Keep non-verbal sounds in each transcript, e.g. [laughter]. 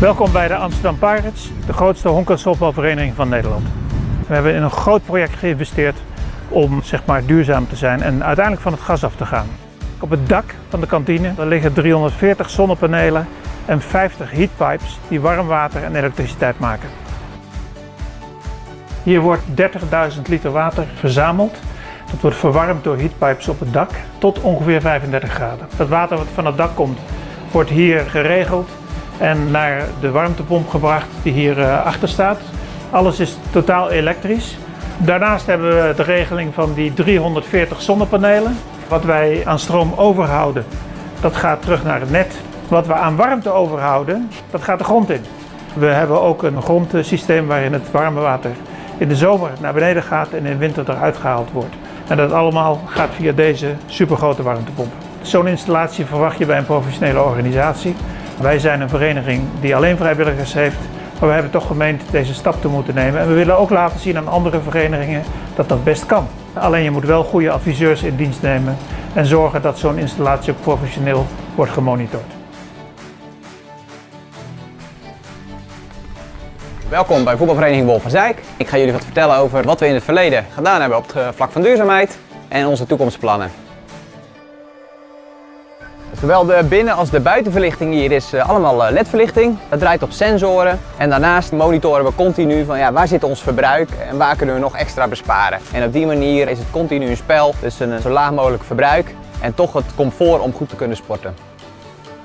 Welkom bij de Amsterdam Pirates, de grootste honk- en softbalvereniging van Nederland. We hebben in een groot project geïnvesteerd om zeg maar, duurzaam te zijn en uiteindelijk van het gas af te gaan. Op het dak van de kantine liggen 340 zonnepanelen en 50 heatpipes die warm water en elektriciteit maken. Hier wordt 30.000 liter water verzameld. Dat wordt verwarmd door heatpipes op het dak tot ongeveer 35 graden. Het water wat van het dak komt wordt hier geregeld en naar de warmtepomp gebracht die hier eh, achter staat. Alles is totaal elektrisch. Daarnaast hebben we de regeling van die 340 zonnepanelen. Wat wij aan stroom overhouden, dat gaat terug naar het net. Wat we aan warmte overhouden, dat gaat de grond in. We hebben ook een grondsysteem waarin het warme water in de zomer naar beneden gaat en in de winter eruit gehaald wordt. En dat allemaal gaat via deze supergrote warmtepomp. Zo'n installatie verwacht je bij een professionele organisatie. Wij zijn een vereniging die alleen vrijwilligers heeft, maar we hebben toch gemeend deze stap te moeten nemen. En we willen ook laten zien aan andere verenigingen dat dat best kan. Alleen je moet wel goede adviseurs in dienst nemen en zorgen dat zo'n installatie ook professioneel wordt gemonitord. Welkom bij voetbalvereniging Wolf van Zijk. Ik ga jullie wat vertellen over wat we in het verleden gedaan hebben op het eh, vlak van duurzaamheid en onze toekomstplannen. Zowel de binnen- als de buitenverlichting hier is eh, allemaal eh, ledverlichting. Dat draait op sensoren en daarnaast monitoren we continu van ja, waar zit ons verbruik en waar kunnen we nog extra besparen. En op die manier is het continu een spel tussen een zo laag mogelijk verbruik en toch het comfort om goed te kunnen sporten.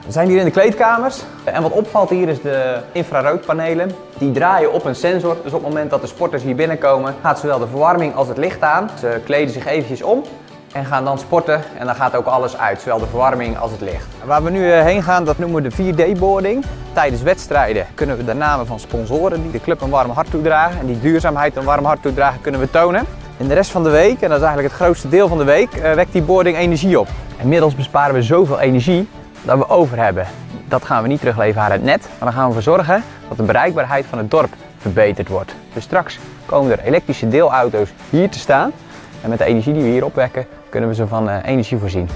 We zijn hier in de kleedkamers en wat opvalt hier is de infraroodpanelen. Die draaien op een sensor, dus op het moment dat de sporters hier binnenkomen gaat zowel de verwarming als het licht aan. Ze kleden zich eventjes om en gaan dan sporten en dan gaat ook alles uit, zowel de verwarming als het licht. Waar we nu eh, heen gaan, dat noemen we de 4D-boarding. Tijdens wedstrijden kunnen we de namen van sponsoren die de club een warm hart toedragen en die duurzaamheid een warm hart toedragen kunnen we tonen. In de rest van de week, en dat is eigenlijk het grootste deel van de week, eh, wekt die boarding energie op. Inmiddels besparen we zoveel energie dat we over hebben. Dat gaan we niet terugleveren aan het net, maar dan gaan we ervoor zorgen dat de bereikbaarheid van het dorp verbeterd wordt. Dus straks komen er elektrische deelauto's hier te staan en met de energie die we hier opwekken kunnen we ze van eh, energie voorzien.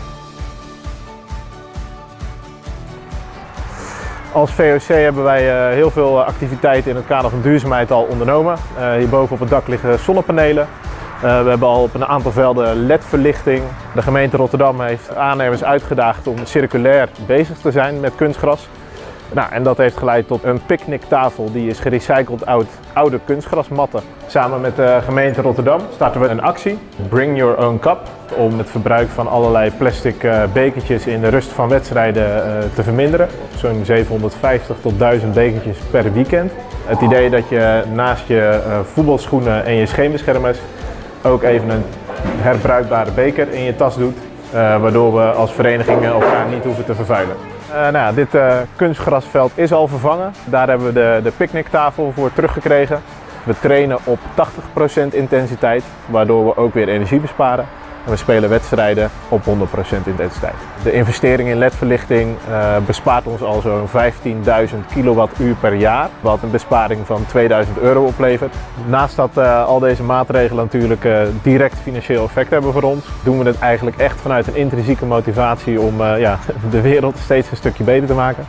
Als VOC hebben wij eh, heel veel activiteiten in het kader van duurzaamheid al ondernomen. Hierboven op het dak liggen zonnepanelen. We hebben al op een aantal velden LED-verlichting. De gemeente Rotterdam heeft aannemers uitgedaagd om circulair bezig te zijn met kunstgras. Nou, en dat heeft geleid tot een picknicktafel die is gerecycled uit oude kunstgrasmatten. Samen met de gemeente Rotterdam starten we een actie, Bring Your Own Cup, om het verbruik van allerlei plastic uh, bekertjes in de rust van wedstrijden uh, te verminderen. Zo'n 750 tot 1000 bekertjes per weekend. Het idee dat je naast je uh, voetbalschoenen en je scheenbeschermers ook even een herbruikbare beker in je tas doet, waardoor we als verenigingen elkaar niet hoeven te vervuilen. Uh, nou dit uh, kunstgrasveld is al vervangen. Daar hebben we de, de picknicktafel voor teruggekregen. We trainen op 80% intensiteit, waardoor we ook weer energie besparen. We spelen wedstrijden op 100% intensiteit. De investering in ledverlichting uh, bespaart ons al zo'n 15.000 kilowattuur per jaar, wat een besparing van 2000 euro oplevert. Naast dat uh, al deze maatregelen natuurlijk uh, direct financieel effect hebben voor ons, doen we het eigenlijk echt vanuit een intrinsieke motivatie om ja, [laughs] de wereld steeds een stukje beter te maken.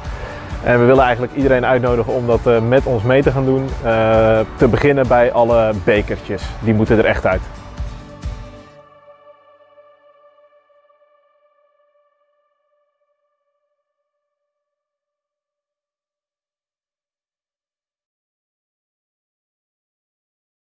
En we willen eigenlijk iedereen uitnodigen om dat met ons mee te gaan doen. te beginnen bij alle bekertjes, die moeten er echt uit.